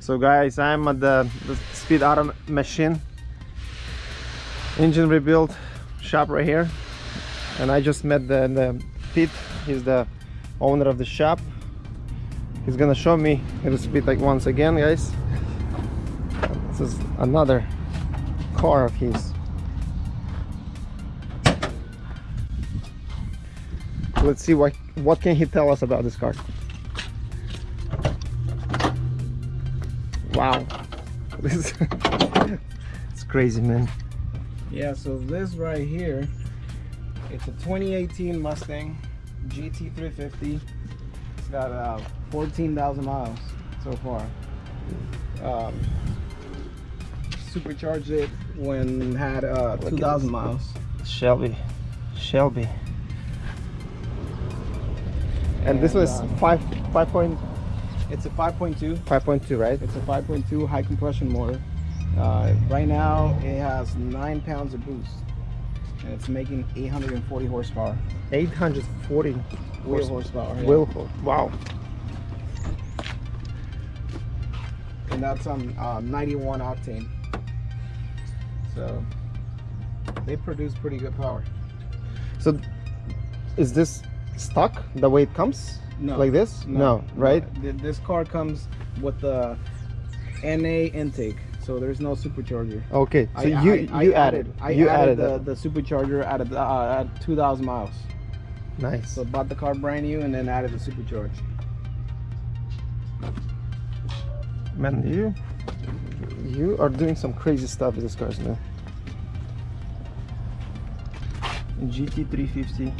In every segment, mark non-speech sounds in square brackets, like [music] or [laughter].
So guys, I'm at the, the Speed Auto Machine engine rebuild shop right here. And I just met the, the Pete, he's the owner of the shop. He's gonna show me to speed like once again, guys. This is another car of his. Let's see what what can he tell us about this car. Wow, [laughs] this is it's crazy, man. Yeah, so this right here, it's a 2018 Mustang GT350. It's got uh, 14,000 miles so far. Um, supercharged it when it had uh, 2,000 miles. Shelby, Shelby. And, this was uh, five five point It's a 5.2. five point two, right? It's a 5.2 high compression motor. Uh, right now, it has nine pounds of boost, and it's making 840 horsepower. Eight hundred forty Wheel horse- horsepower. wheel. Wow. and that's on uh, 91 octane. So they produce pretty good power. So, is this stock the way it comes? No, Like this? No, right? Th- This car comes with the NA intake, so there's no supercharger. Okay. So I- you I- I you added, I you added, added, the, the supercharger at, a, uh, at 2,000 miles. nice. So bought the car brand new and then added the supercharge. Man, you you are doing some crazy stuff with this cars, man. GT350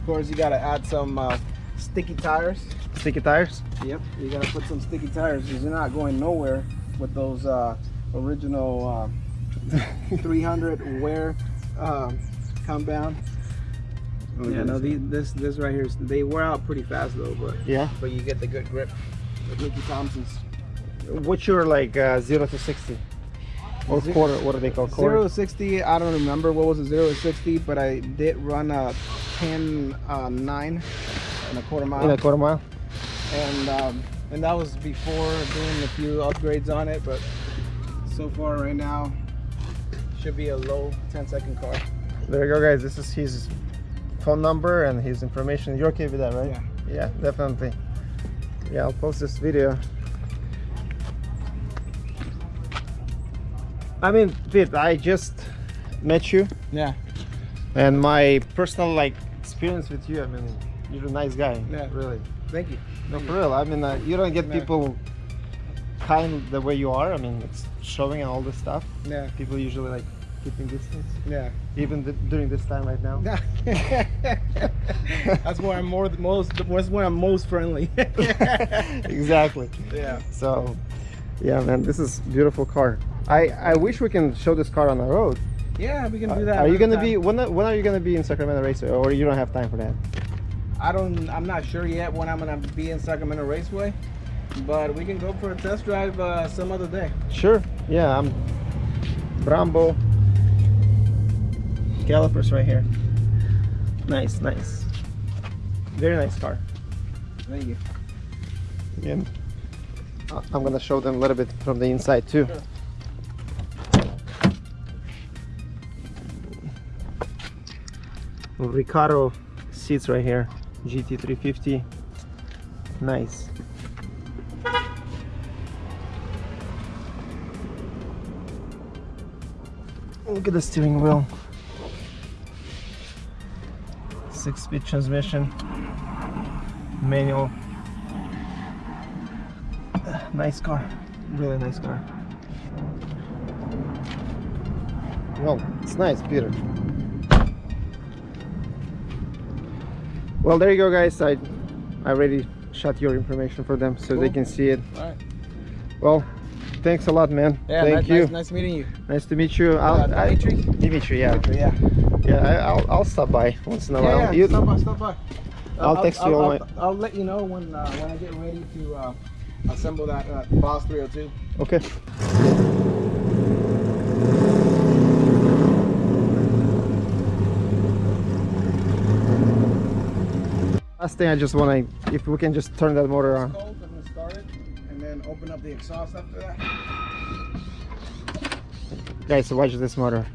Of course, you gotta add some uh, sticky tires. sticky tires. Yep, you gotta put some sticky tires because you're not going nowhere with those uh, original uh, [laughs] 300 wear um, compound. Look Yeah, no, this. this this right here, is- they wear out pretty fast though, but Yeah. but you get the good grip. with Mickey Thompsons. What's your like uh, zero to sixty? Or quarter? What do they call quarter? Zero to sixty, I don't remember what was a zero to sixty, but I did run a 10 uh, nine and a quarter mile. In a quarter mile. and um, and that was before doing a few upgrades on it but so far right now should be a low 10 second car There you go, guys. This is his phone number and his information. You're okay with that, right? Yeah. Yeah, definitely. Yeah, I'll post this video. I mean, Pete, I just met you, yeah and my personal like experience with you. I mean, you're a nice guy. Yeah. Really. thank you No, Thank for real. I mean, uh, you don't get Yeah. people kind the way you are. I mean, it's showing and all this stuff. yeah People usually like keeping distance, yeah even th- during this time right now. [laughs] that's where i'm more the most that's where i'm most friendly [laughs] exactly. yeah So, yeah, man, this is beautiful car. I I wish we can show this car on the road. Yeah we can do that Are you gonna be when? When are you gonna be in Sacramento Raceway, or you don't have time for that? i don't i'm not sure yet when i'm gonna be in sacramento raceway but we can go for a test drive uh, some other day Sure. Yeah, I'm. Brembo. Calipers right here. Nice, nice. Very nice car. thank you And I- I'm gonna show them a little bit from the inside too. Sure. Recaro seats right here, GT350. Nice. Look at the steering wheel. Six-speed transmission, manual. Nice car, really nice car. Well, it's nice, Peter. Well, there you go, guys. I, I already shot your information for them so they can see it. all right Well, thanks a lot, man. yeah Thank nice, you. nice, nice meeting you Nice to meet you. Uh, I'll, I- Dimitri? Dimitri, yeah. yeah Yeah, I, I'll, I'll stop by once in a while. yeah, You- stop by, stop by. I'll text you I'll, all I'll, my- I'll let you know when uh, when I get ready to uh, assemble that uh, Boss 302. Okay. Last thing I just want to, if we can just turn that motor on. Cold, I'm gonna start it and then open up the exhaust after that. Guys, watch this motor.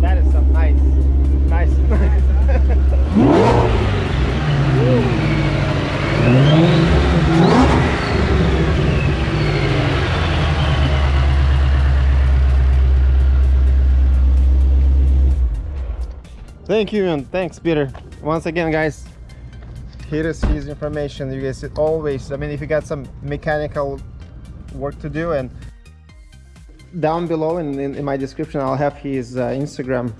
That is some nice, nice. Thank you and thanks Peter. Once again guys, here is his information. You guys always, I mean if you got some mechanical work to do and down below in, in, in my description I'll have his uh, Instagram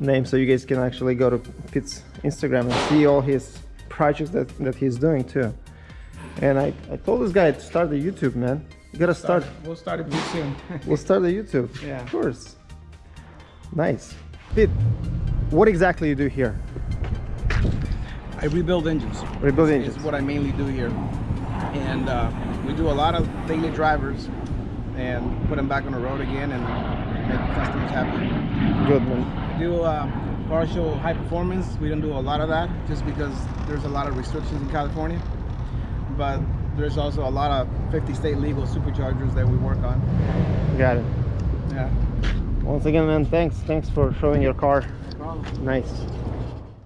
name so you guys can actually go to Pete's Instagram and see all his projects that, that he's doing too. And I, I told this guy to start the YouTube man. You gotta start, We'll start it soon. we'll start the YouTube. [laughs] Yeah. Of course. Nice. Pete, what exactly you do here? I rebuild engines. Rebuild Is engines. what I mainly do here, and uh, we do a lot of daily drivers and put them back on the road again and make customers happy. Good man. We do uh, partial high performance. We don't do a lot of that just because there's a lot of restrictions in California. But there's also a lot of 50 state legal superchargers that we work on. Got it. Yeah. Once again man, thanks. Thanks for showing your car. Nice.